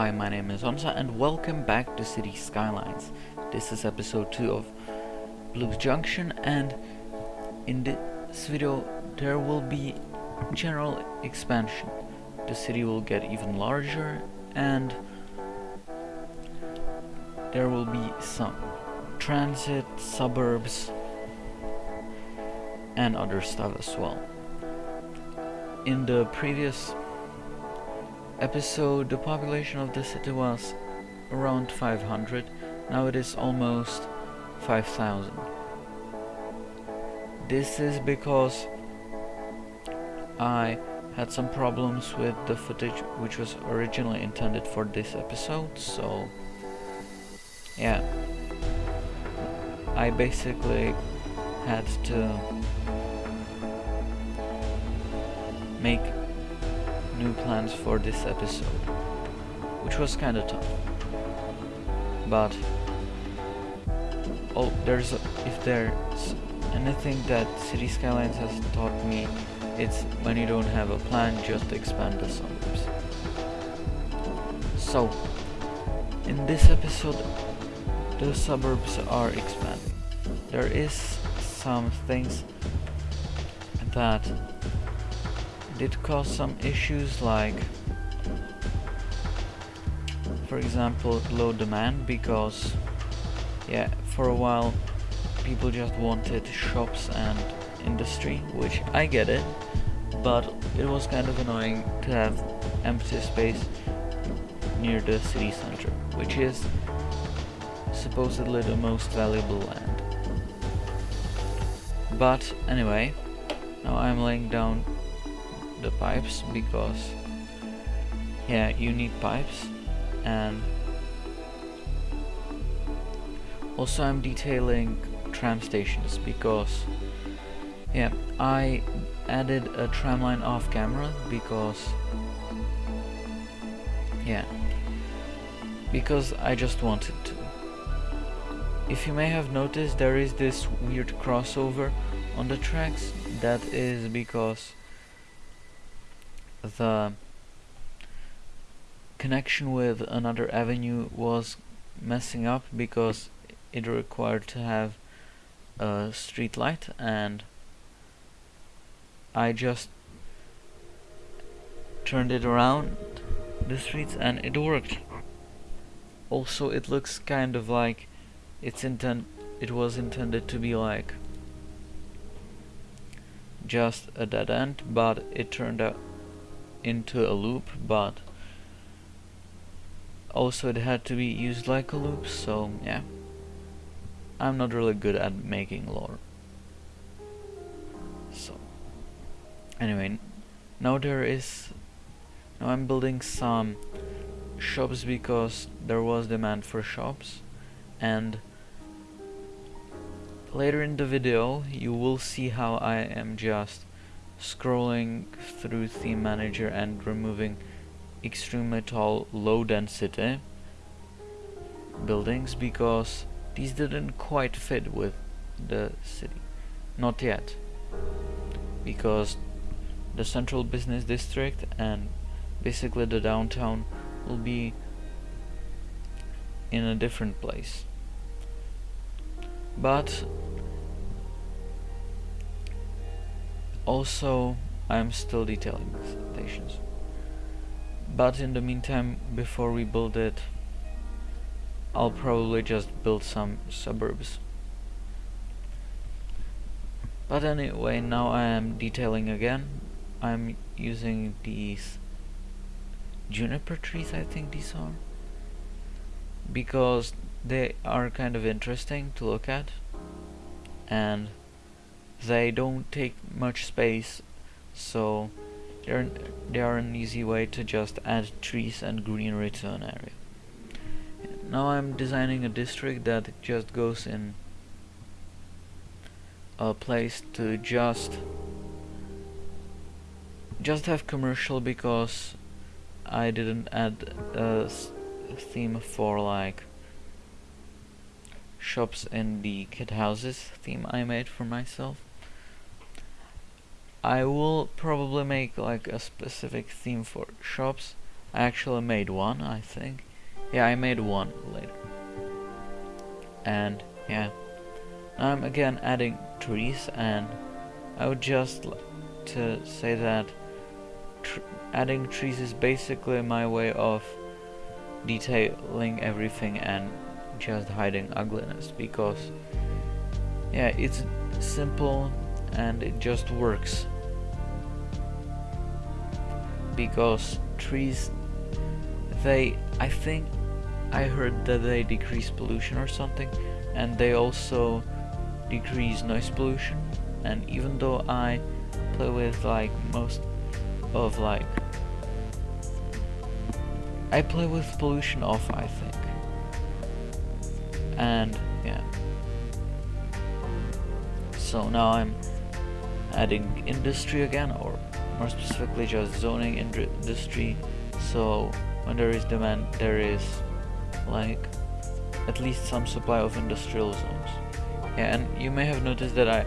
Hi, my name is Hamza and welcome back to Cities Skylines. This is episode 2 of Blues Junction and in this video there will be general expansion. The city will get even larger and there will be some transit, suburbs and other stuff as well. In the previous episode the population of the city was around 500 now it is almost 5000 this is because I had some problems with the footage which was originally intended for this episode so yeah. I basically had to make new plans for this episode, which was kinda tough. But oh, there's a, if there's anything that Cities Skylines has taught me, it's when you don't have a plan, just expand the suburbs. So, in this episode, the suburbs are expanding. There is some things that did cause some issues like for example low demand because yeah for a while people just wanted shops and industry which I get it but it was kind of annoying to have empty space near the city center which is supposedly the most valuable land. But anyway now I'm laying down the pipes because yeah you need pipes and also I'm detailing tram stations because yeah I added a tram line off camera because yeah because I just wanted to. If you may have noticed there is this weird crossover on the tracks that is because the connection with another avenue was messing up because it required to have a street light and I just turned it around the streets and it worked. Also it looks kind of like it's intent it was intended to be like just a dead end but it turned out into a loop but also it had to be used like a loop so yeah. I'm not really good at making lore. So anyway now there is now I'm building some shops because there was demand for shops and later in the video you will see how I am just scrolling through theme manager and removing extremely tall low density buildings because these didn't quite fit with the city. Not yet. Because the central business district and basically the downtown will be in a different place. But also I'm still detailing the stations but in the meantime before we build it I'll probably just build some suburbs. But anyway now I am detailing again. I'm using these juniper trees I think these are because they are kind of interesting to look at. And they don't take much space so they're, they are an easy way to just add trees and greenery to an area. Now I'm designing a district that just goes in a place to just just have commercial because I didn't add a theme for like shops in the kid houses theme I made for myself I will probably make like a specific theme for shops I actually made one, I think. Yeah, I made one later. And yeah, I'm again adding trees and I would just like to say that tr adding trees is basically my way of detailing everything and just hiding ugliness because yeah it's simple and it just works. Because trees they I think I heard that they decrease pollution or something and they also decrease noise pollution. And even though I play with like most of like I play with pollution off I think. And yeah. So now I'm adding industry again or more specifically just zoning industry. So when there is demand there is like at least some supply of industrial zones. Yeah and you may have noticed that I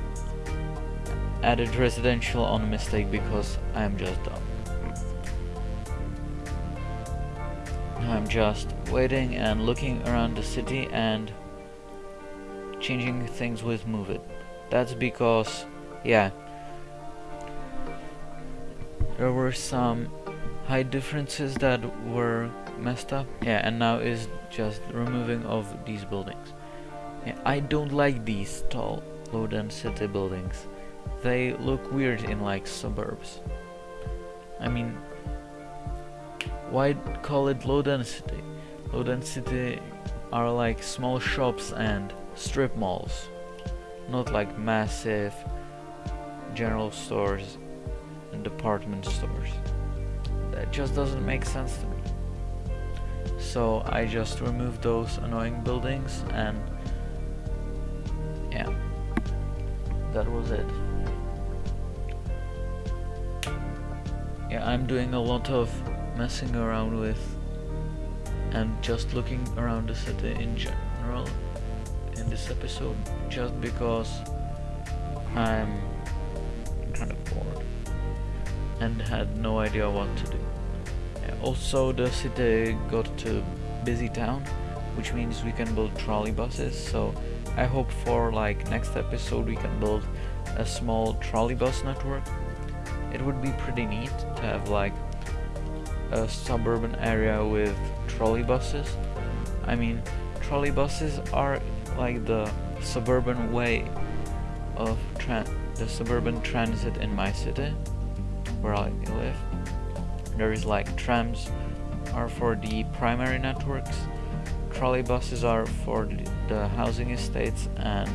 added residential on a mistake because I'm just dumb. I'm just waiting and looking around the city and changing things with move it. That's because yeah there were some height differences that were messed up. Yeah and now is just removing of these buildings. Yeah, I don't like these tall low density buildings. They look weird in like suburbs. I mean why call it low density? Low density are like small shops and strip malls not like massive general stores and department stores. That just doesn't make sense to me. So I just removed those annoying buildings and yeah, that was it. Yeah, I'm doing a lot of messing around with and just looking around the city in general in this episode just because I'm and had no idea what to do. Uh, also the city got to busy town which means we can build trolley buses so I hope for like next episode we can build a small trolley bus network. It would be pretty neat to have like a suburban area with trolley buses. I mean trolley buses are like the suburban way of the suburban transit in my city where I live. There is like trams are for the primary networks, trolley buses are for the housing estates and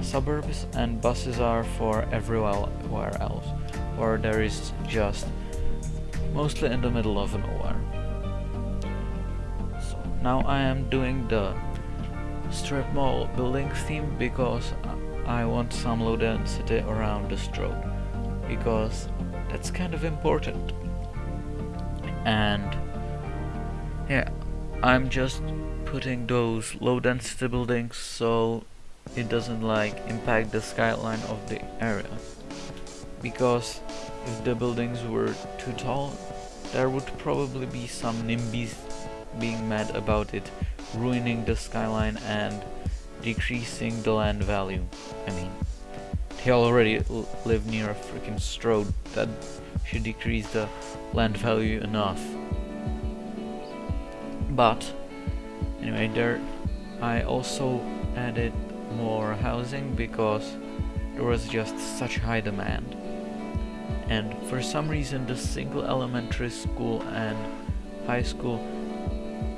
suburbs, and buses are for everywhere else, where there is just mostly in the middle of nowhere. So now I am doing the strip mall building theme because I want some low density around the stroad because that's kind of important and yeah I'm just putting those low density buildings so it doesn't like impact the skyline of the area because if the buildings were too tall there would probably be some NIMBYs being mad about it ruining the skyline and decreasing the land value. I mean, they already live near a freaking stroad that should decrease the land value enough. But, anyway, there I also added more housing because there was just such high demand. And for some reason the single elementary school and high school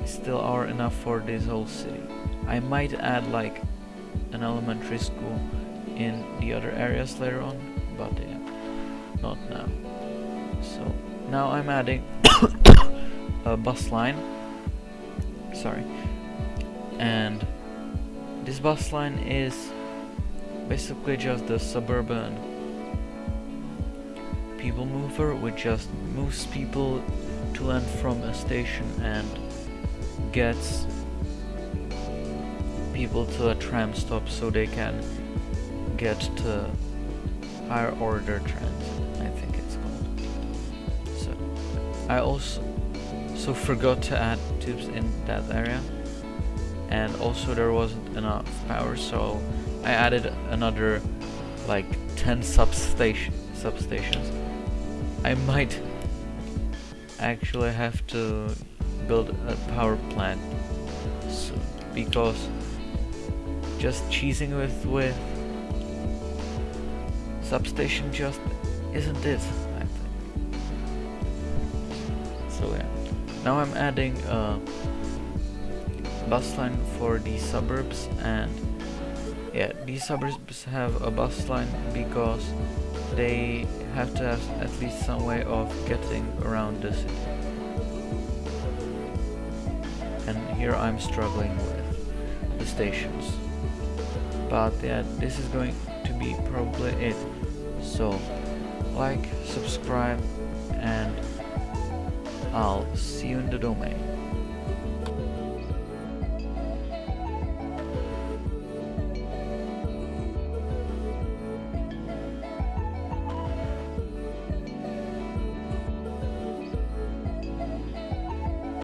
still are enough for this whole city. I might add like an elementary school in the other areas later on, but yeah, not now. So now I'm adding a bus line, sorry, and this bus line is basically just the suburban people mover which just moves people to and from a station and gets people to a tram stop so they can get to higher order trends, I think it's called. So, I also, so forgot to add tubes in that area and also there wasn't enough power so I added another like 10 substation substations I might actually have to build a power plant soon because just cheesing with with substation just isn't it I think. So yeah. Now I'm adding a bus line for the suburbs and yeah these suburbs have a bus line because they have to have at least some way of getting around the city. And here I'm struggling with the stations. But yeah this is going to be probably it so like subscribe and I'll see you in the domain